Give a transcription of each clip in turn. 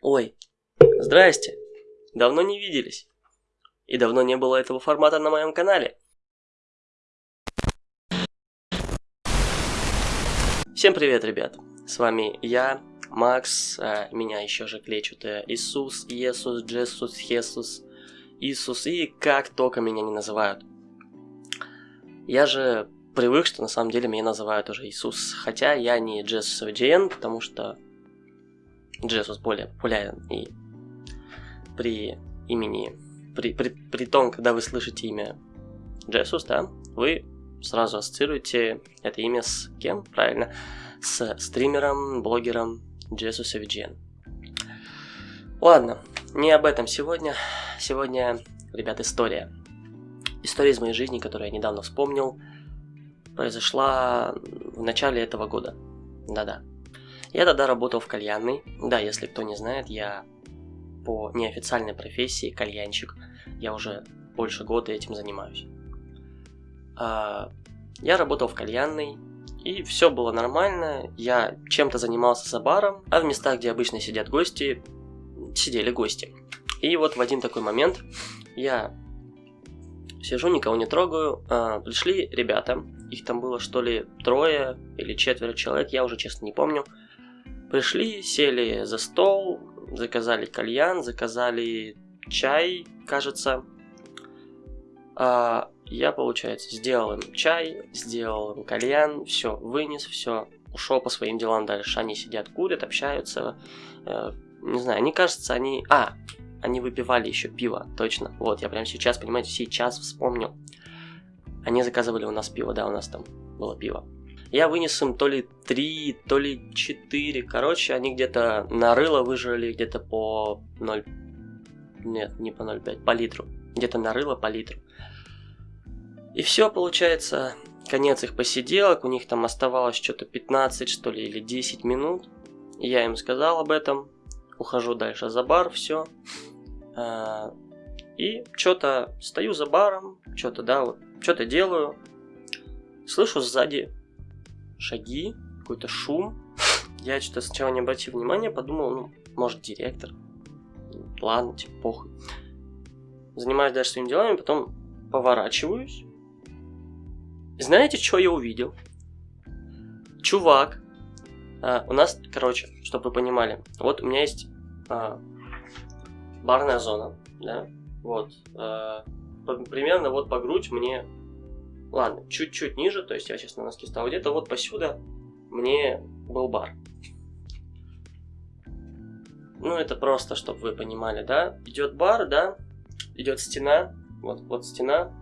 Ой, здрасте. Давно не виделись. И давно не было этого формата на моем канале. Всем привет, ребят. С вами я, Макс, а меня еще же клечут э, Иисус, Иисус, Джесус, Хесус, Иисус и как только меня не называют. Я же привык, что на самом деле меня называют уже Иисус, хотя я не Джесус GN, потому что Джесус более популярен и при имени, при, при, при том, когда вы слышите имя Джесус, да, вы сразу ассоциируете это имя с кем, правильно? С стримером, блогером Джесус VGN. Ладно, не об этом сегодня. Сегодня, ребят, история. История из моей жизни, которую я недавно вспомнил, произошла в начале этого года. Да-да. Я тогда работал в кальянной. Да, если кто не знает, я по неофициальной профессии кальянщик. Я уже больше года этим занимаюсь. А, я работал в кальянной, и все было нормально. Я чем-то занимался за баром, а в местах, где обычно сидят гости, сидели гости. И вот в один такой момент я сижу, никого не трогаю. А, пришли ребята, их там было что ли трое или четверо человек, я уже честно не помню. Пришли, сели за стол, заказали кальян, заказали чай, кажется. А, я, получается, сделал им чай, сделал им кальян, все, вынес, все, ушел по своим делам дальше. Они сидят, курят, общаются. Э, не знаю, они, кажется, они... А, они выпивали еще пиво, точно. Вот, я прямо сейчас, понимаете, сейчас вспомнил. Они заказывали у нас пиво, да, у нас там было пиво. Я вынес им то ли 3, то ли 4. Короче, они где-то на рыло выжили где-то по 0... Нет, не по 0,5, по литру. Где-то на рыло по литру. И все, получается, конец их посиделок, у них там оставалось что-то 15, что ли, или 10 минут. Я им сказал об этом, ухожу дальше за бар, все. А, и что-то стою за баром, что-то, да, вот, что-то делаю. Слышу сзади шаги, какой-то шум. Я что-то сначала не обратил внимания, подумал, ну, может, директор. Ладно, типа, похуй. Занимаюсь дальше своими делами, потом поворачиваюсь. Знаете, что я увидел? Чувак. А, у нас, короче, чтобы вы понимали, вот у меня есть а, барная зона, да, вот, а, примерно вот по грудь мне Ладно, чуть-чуть ниже, то есть я сейчас на носки стал. Где-то вот посюда мне был бар. Ну, это просто, чтобы вы понимали, да? Идет бар, да? Идет стена, вот, вот стена.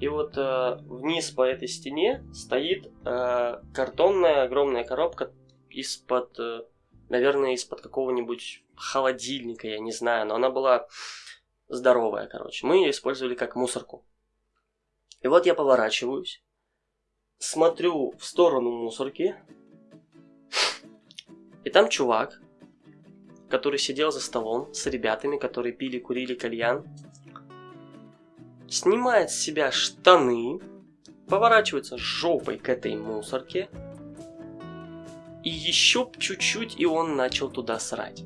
И вот э, вниз по этой стене стоит э, картонная огромная коробка из-под, э, наверное, из-под какого-нибудь холодильника, я не знаю, но она была здоровая, короче. Мы ее использовали как мусорку. И вот я поворачиваюсь, смотрю в сторону мусорки, и там чувак, который сидел за столом с ребятами, которые пили, курили кальян, снимает с себя штаны, поворачивается жопой к этой мусорке, и еще чуть-чуть, и он начал туда срать.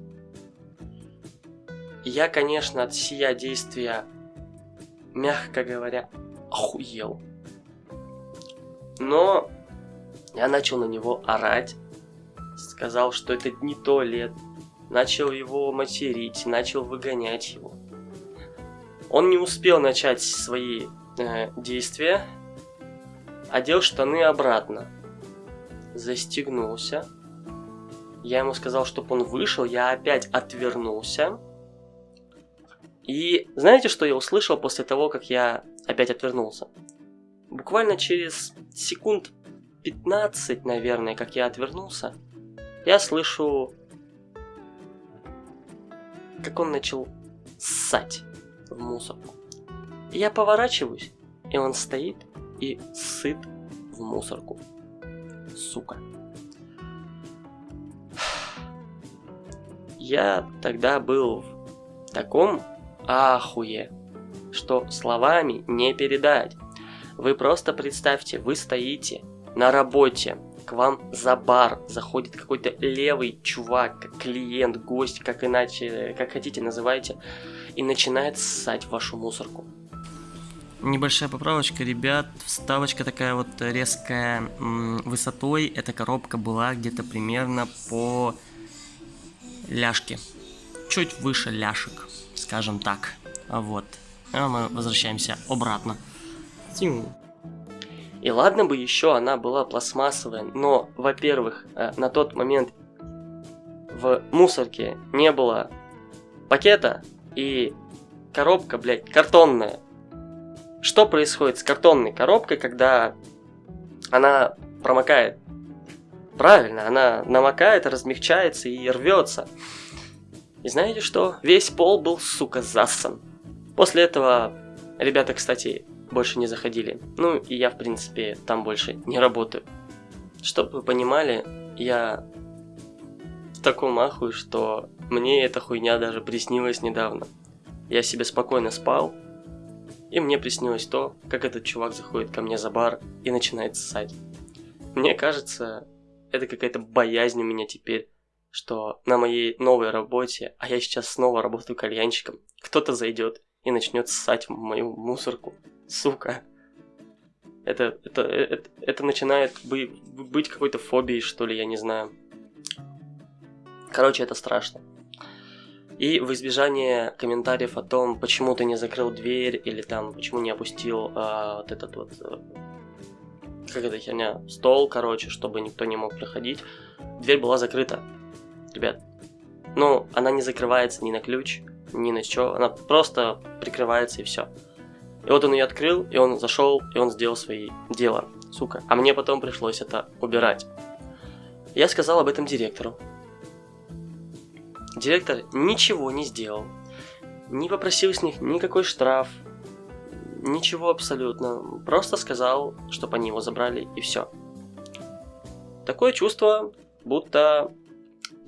Я, конечно, от сия действия, мягко говоря, охуел. Но я начал на него орать, сказал, что это не туалет, начал его материть, начал выгонять его. Он не успел начать свои э, действия, одел штаны обратно, застегнулся. Я ему сказал, чтобы он вышел, я опять отвернулся. И знаете, что я услышал после того, как я опять отвернулся. Буквально через секунд 15, наверное, как я отвернулся, я слышу, как он начал ссать в мусорку. Я поворачиваюсь, и он стоит и сыт в мусорку. Сука. Я тогда был в таком ахуе что словами не передать. Вы просто представьте, вы стоите на работе, к вам за бар заходит какой-то левый чувак, клиент, гость, как иначе, как хотите называйте, и начинает ссать вашу мусорку. Небольшая поправочка, ребят, вставочка такая вот резкая высотой, эта коробка была где-то примерно по ляжке, чуть выше ляшек, скажем так, вот. А мы возвращаемся обратно. И ладно бы еще она была пластмассовая, но, во-первых, э, на тот момент в мусорке не было пакета и коробка, блядь, картонная. Что происходит с картонной коробкой, когда она промокает? Правильно, она намокает, размягчается и рвется. И знаете что? Весь пол был, сука, зассан. После этого ребята, кстати, больше не заходили. Ну, и я, в принципе, там больше не работаю. Чтобы вы понимали, я в таком ахуе, что мне эта хуйня даже приснилась недавно. Я себе спокойно спал, и мне приснилось то, как этот чувак заходит ко мне за бар и начинает ссать. Мне кажется, это какая-то боязнь у меня теперь, что на моей новой работе, а я сейчас снова работаю кальянщиком, кто-то зайдет и начнет ссать мою мусорку. Сука. Это, это, это, это начинает быть, какой-то фобией, что ли, я не знаю. Короче, это страшно. И в избежание комментариев о том, почему ты не закрыл дверь, или там, почему не опустил а, вот этот вот, а, как эта херня, стол, короче, чтобы никто не мог проходить, дверь была закрыта, ребят. Ну, она не закрывается ни на ключ, ни на что, она просто прикрывается и все. И вот он ее открыл, и он зашел, и он сделал свои дела, сука. А мне потом пришлось это убирать. Я сказал об этом директору. Директор ничего не сделал. Не попросил с них никакой штраф. Ничего абсолютно. Просто сказал, чтобы они его забрали, и все. Такое чувство, будто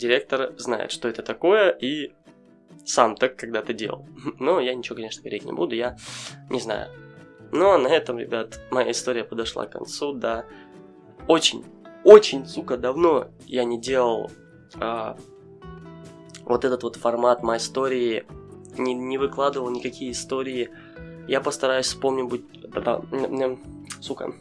директор знает, что это такое, и сам так когда-то делал. Но я ничего, конечно, говорить не буду, я не знаю. Но на этом, ребят, моя история подошла к концу, да. Очень, очень, сука, давно я не делал а, вот этот вот формат моей истории, не, не выкладывал никакие истории. Я постараюсь вспомнить, да, сука,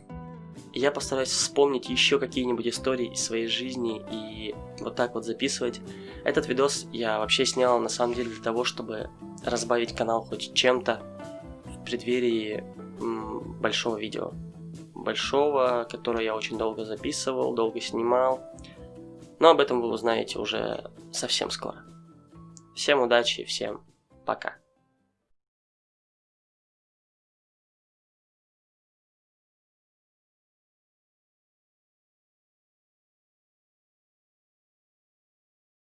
я постараюсь вспомнить еще какие-нибудь истории из своей жизни и вот так вот записывать. Этот видос я вообще снял на самом деле для того, чтобы разбавить канал хоть чем-то в преддверии большого видео. Большого, которое я очень долго записывал, долго снимал. Но об этом вы узнаете уже совсем скоро. Всем удачи, всем пока.